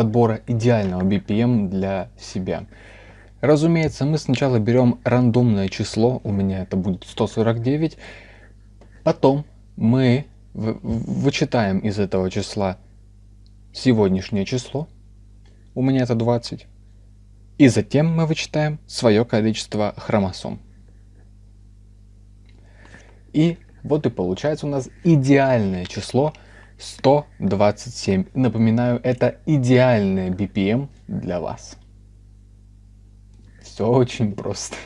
подбора идеального BPM для себя. Разумеется, мы сначала берем рандомное число, у меня это будет 149, потом мы вычитаем из этого числа сегодняшнее число, у меня это 20, и затем мы вычитаем свое количество хромосом. И вот и получается у нас идеальное число 127. Напоминаю, это идеальное BPM для вас. Все очень просто.